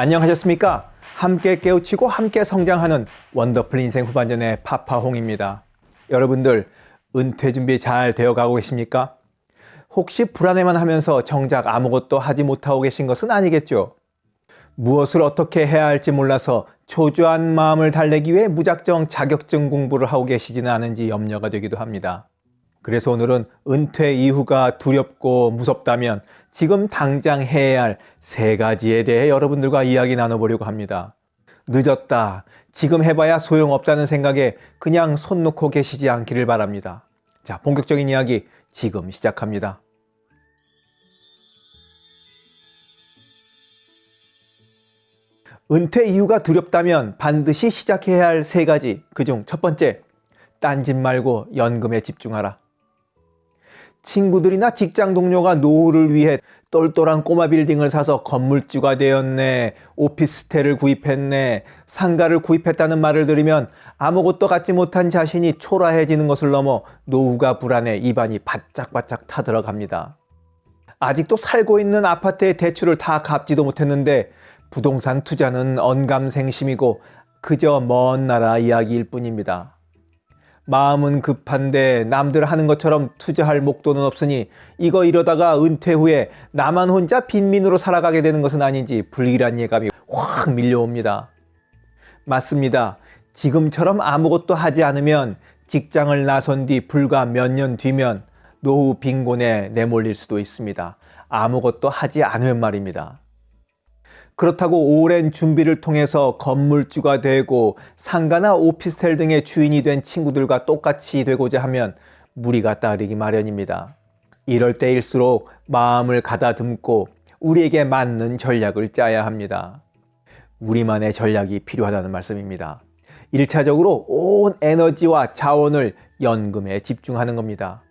안녕하셨습니까? 함께 깨우치고 함께 성장하는 원더풀 인생 후반전의 파파홍입니다. 여러분들 은퇴 준비 잘 되어가고 계십니까? 혹시 불안해만 하면서 정작 아무것도 하지 못하고 계신 것은 아니겠죠? 무엇을 어떻게 해야 할지 몰라서 초조한 마음을 달래기 위해 무작정 자격증 공부를 하고 계시지는 않은지 염려가 되기도 합니다. 그래서 오늘은 은퇴 이후가 두렵고 무섭다면 지금 당장 해야 할 세 가지에 대해 여러분들과 이야기 나눠보려고 합니다. 늦었다. 지금 해봐야 소용없다는 생각에 그냥 손 놓고 계시지 않기를 바랍니다. 자, 본격적인 이야기 지금 시작합니다. 은퇴 이후가 두렵다면 반드시 시작해야 할 세 가지. 그중 첫 번째, 딴짓 말고 연금에 집중하라. 친구들이나 직장 동료가 노후를 위해 똘똘한 꼬마 빌딩을 사서 건물주가 되었네, 오피스텔을 구입했네, 상가를 구입했다는 말을 들으면 아무것도 갖지 못한 자신이 초라해지는 것을 넘어 노후가 불안해 입안이 바짝바짝 타들어갑니다. 아직도 살고 있는 아파트의 대출을 다 갚지도 못했는데 부동산 투자는 언감생심이고 그저 먼 나라 이야기일 뿐입니다. 마음은 급한데 남들 하는 것처럼 투자할 목돈은 없으니 이거 이러다가 은퇴 후에 나만 혼자 빈민으로 살아가게 되는 것은 아닌지 불길한 예감이 확 밀려옵니다. 맞습니다. 지금처럼 아무것도 하지 않으면 직장을 나선 뒤 불과 몇 년 뒤면 노후 빈곤에 내몰릴 수도 있습니다. 아무것도 하지 않으면 말입니다. 그렇다고 오랜 준비를 통해서 건물주가 되고 상가나 오피스텔 등의 주인이 된 친구들과 똑같이 되고자 하면 무리가 따르기 마련입니다. 이럴 때일수록 마음을 가다듬고 우리에게 맞는 전략을 짜야 합니다. 우리만의 전략이 필요하다는 말씀입니다. 1차적으로 온 에너지와 자원을 연금에 집중하는 겁니다.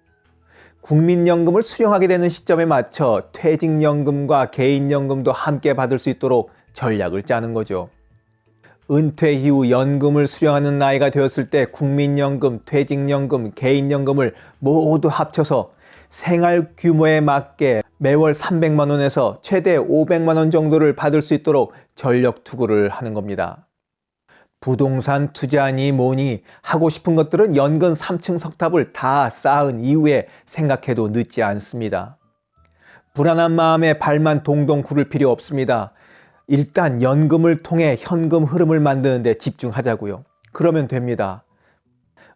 국민연금을 수령하게 되는 시점에 맞춰 퇴직연금과 개인연금도 함께 받을 수 있도록 전략을 짜는 거죠. 은퇴 이후 연금을 수령하는 나이가 되었을 때 국민연금, 퇴직연금, 개인연금을 모두 합쳐서 생활 규모에 맞게 매월 300만 원에서 최대 500만 원 정도를 받을 수 있도록 전력 투구를 하는 겁니다. 부동산 투자니 뭐니 하고 싶은 것들은 연근 3층 석탑을 다 쌓은 이후에 생각해도 늦지 않습니다. 불안한 마음에 발만 동동 구를 필요 없습니다. 일단 연금을 통해 현금 흐름을 만드는 데 집중하자고요. 그러면 됩니다.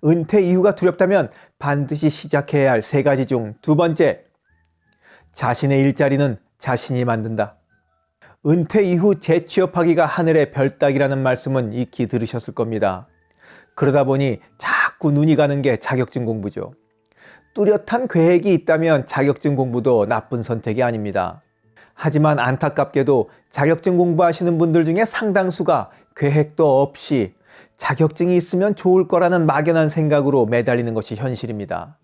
은퇴 이후가 두렵다면 반드시 시작해야 할 세 가지 중 두 번째, 자신의 일자리는 자신이 만든다. 은퇴 이후 재취업하기가 하늘의 별따기라는 말씀은 익히 들으셨을 겁니다. 그러다 보니 자꾸 눈이 가는 게 자격증 공부죠. 뚜렷한 계획이 있다면 자격증 공부도 나쁜 선택이 아닙니다. 하지만 안타깝게도 자격증 공부하시는 분들 중에 상당수가 계획도 없이 자격증이 있으면 좋을 거라는 막연한 생각으로 매달리는 것이 현실입니다.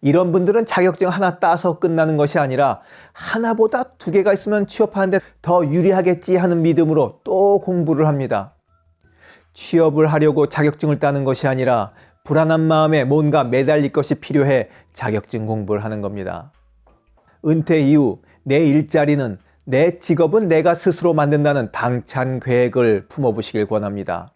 이런 분들은 자격증 하나 따서 끝나는 것이 아니라 하나보다 두 개가 있으면 취업하는데 더 유리하겠지 하는 믿음으로 또 공부를 합니다. 취업을 하려고 자격증을 따는 것이 아니라 불안한 마음에 뭔가 매달릴 것이 필요해 자격증 공부를 하는 겁니다. 은퇴 이후 내 일자리는 내 직업은 내가 스스로 만든다는 당찬 계획을 품어보시길 권합니다.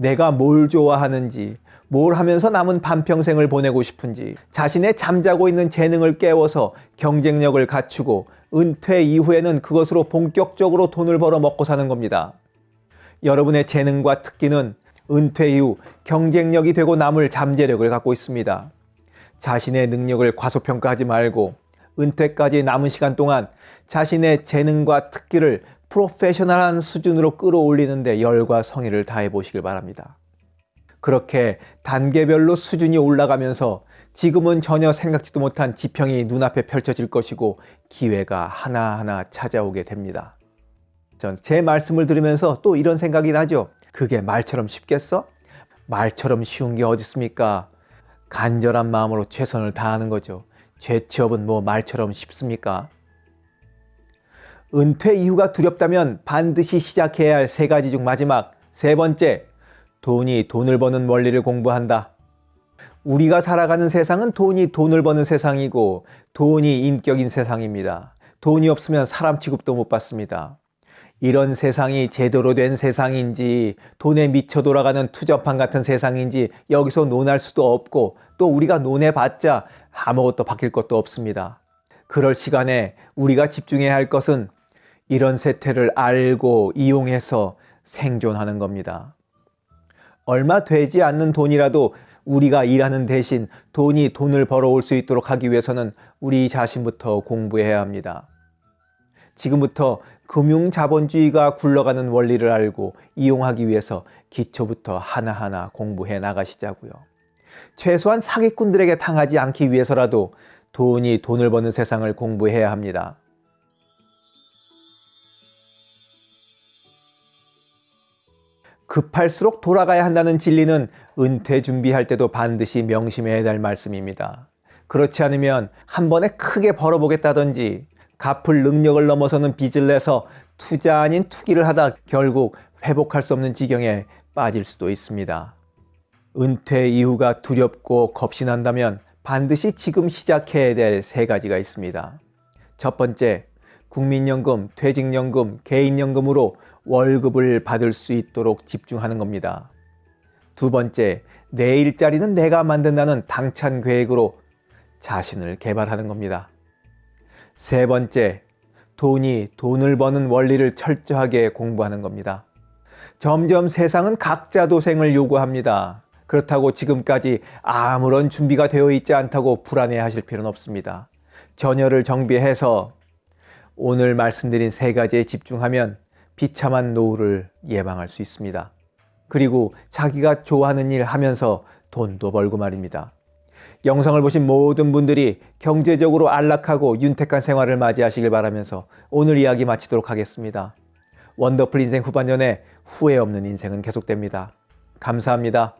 내가 뭘 좋아하는지, 뭘 하면서 남은 반평생을 보내고 싶은지 자신의 잠자고 있는 재능을 깨워서 경쟁력을 갖추고 은퇴 이후에는 그것으로 본격적으로 돈을 벌어 먹고 사는 겁니다. 여러분의 재능과 특기는 은퇴 이후 경쟁력이 되고 남을 잠재력을 갖고 있습니다. 자신의 능력을 과소평가하지 말고 은퇴까지 남은 시간 동안 자신의 재능과 특기를 프로페셔널한 수준으로 끌어올리는데 열과 성의를 다해 보시길 바랍니다. 그렇게 단계별로 수준이 올라가면서 지금은 전혀 생각지도 못한 지평이 눈앞에 펼쳐질 것이고 기회가 하나하나 찾아오게 됩니다. 전 제 말씀을 들으면서 또 이런 생각이 나죠. 그게 말처럼 쉽겠어? 말처럼 쉬운 게 어디 있습니까? 간절한 마음으로 최선을 다하는 거죠. 재취업은 뭐 말처럼 쉽습니까? 은퇴 이후가 두렵다면 반드시 시작해야 할 세 가지 중 마지막 세 번째 돈이 돈을 버는 원리를 공부한다. 우리가 살아가는 세상은 돈이 돈을 버는 세상이고 돈이 인격인 세상입니다. 돈이 없으면 사람 취급도 못 받습니다. 이런 세상이 제대로 된 세상인지 돈에 미쳐 돌아가는 투저판 같은 세상인지 여기서 논할 수도 없고 또 우리가 논해봤자 아무것도 바뀔 것도 없습니다. 그럴 시간에 우리가 집중해야 할 것은 이런 세태를 알고 이용해서 생존하는 겁니다. 얼마 되지 않는 돈이라도 우리가 일하는 대신 돈이 돈을 벌어올 수 있도록 하기 위해서는 우리 자신부터 공부해야 합니다. 지금부터 금융자본주의가 굴러가는 원리를 알고 이용하기 위해서 기초부터 하나하나 공부해 나가시자고요. 최소한 사기꾼들에게 당하지 않기 위해서라도 돈이 돈을 버는 세상을 공부해야 합니다. 급할수록 돌아가야 한다는 진리는 은퇴 준비할 때도 반드시 명심해야 될 말씀입니다. 그렇지 않으면 한 번에 크게 벌어보겠다든지 갚을 능력을 넘어서는 빚을 내서 투자 아닌 투기를 하다 결국 회복할 수 없는 지경에 빠질 수도 있습니다. 은퇴 이후가 두렵고 겁이 난다면 반드시 지금 시작해야 될 세 가지가 있습니다. 첫 번째, 국민연금, 퇴직연금, 개인연금으로 월급을 받을 수 있도록 집중하는 겁니다. 두 번째, 내 일자리는 내가 만든다는 당찬 계획으로 자신을 개발하는 겁니다. 세 번째, 돈이 돈을 버는 원리를 철저하게 공부하는 겁니다. 점점 세상은 각자 도생을 요구합니다. 그렇다고 지금까지 아무런 준비가 되어 있지 않다고 불안해 하실 필요는 없습니다. 전열을 정비해서 오늘 말씀드린 세 가지에 집중하면 비참한 노후를 예방할 수 있습니다. 그리고 자기가 좋아하는 일 하면서 돈도 벌고 말입니다. 영상을 보신 모든 분들이 경제적으로 안락하고 윤택한 생활을 맞이하시길 바라면서 오늘 이야기 마치도록 하겠습니다. 원더풀 인생 후반년에 후회 없는 인생은 계속됩니다. 감사합니다.